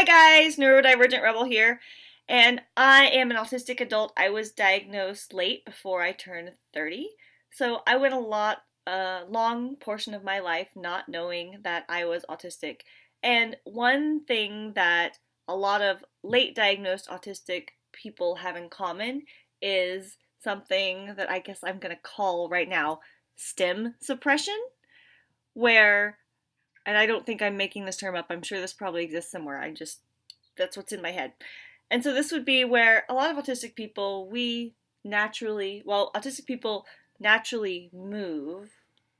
Hi guys, Neurodivergent Rebel here, and I am an autistic adult. I was diagnosed late before I turned 30, so I went a lot, a long portion of my life not knowing that I was autistic. And one thing that a lot of late diagnosed autistic people have in common is something that I guess I'm to call right now stim suppression, where and I don't think I'm making this term up. I'm sure this probably exists somewhere. I just, that's what's in my head. And so this would be where a lot of autistic people, we naturally, well, autistic people naturally move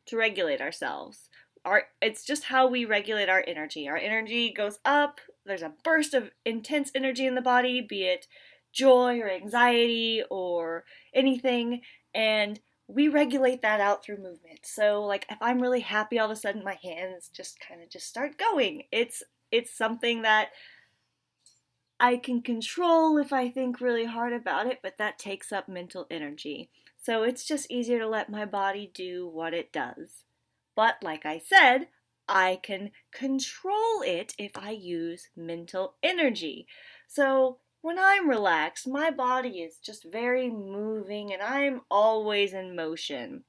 to regulate ourselves. Our, it's just how we regulate our energy. Our energy goes up, there's a burst of intense energy in the body, be it joy or anxiety or anything, and we regulate that out through movement. So like if I'm really happy all of a sudden my hands just kind of just start going. It's it's something that I can control if I think really hard about it, but that takes up mental energy. So it's just easier to let my body do what it does. But like I said, I can control it if I use mental energy. So when I'm relaxed, my body is just very moving and I'm always in motion.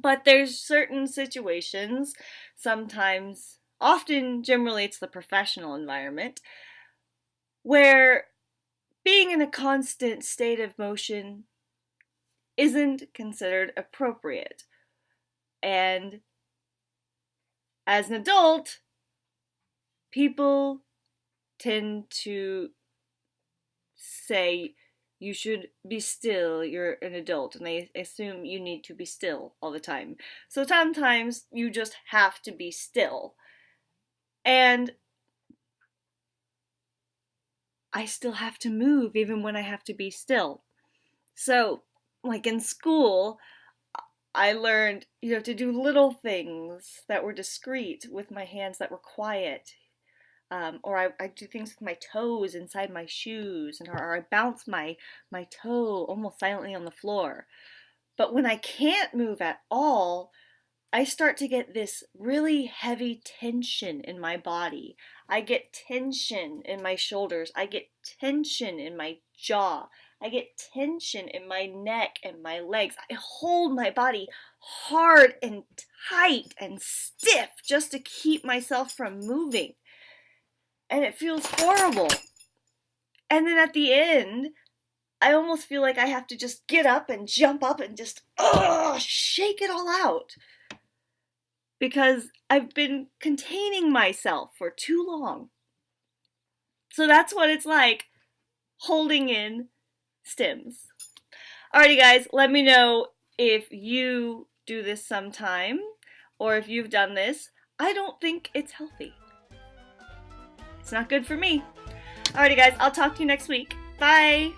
But there's certain situations, sometimes, often, generally, it's the professional environment, where being in a constant state of motion isn't considered appropriate. And as an adult, people tend to say you should be still, you're an adult, and they assume you need to be still all the time. So sometimes you just have to be still. And I still have to move even when I have to be still. So, like in school, I learned, you know, to do little things that were discreet with my hands that were quiet. Um, or I, I do things with my toes inside my shoes, and or, or I bounce my my toe almost silently on the floor. But when I can't move at all, I start to get this really heavy tension in my body. I get tension in my shoulders. I get tension in my jaw. I get tension in my neck and my legs. I hold my body hard and tight and stiff just to keep myself from moving and it feels horrible. And then at the end, I almost feel like I have to just get up and jump up and just ugh, shake it all out. Because I've been containing myself for too long. So that's what it's like holding in stims. Alrighty guys, let me know if you do this sometime or if you've done this. I don't think it's healthy. It's not good for me. Alrighty guys, I'll talk to you next week. Bye!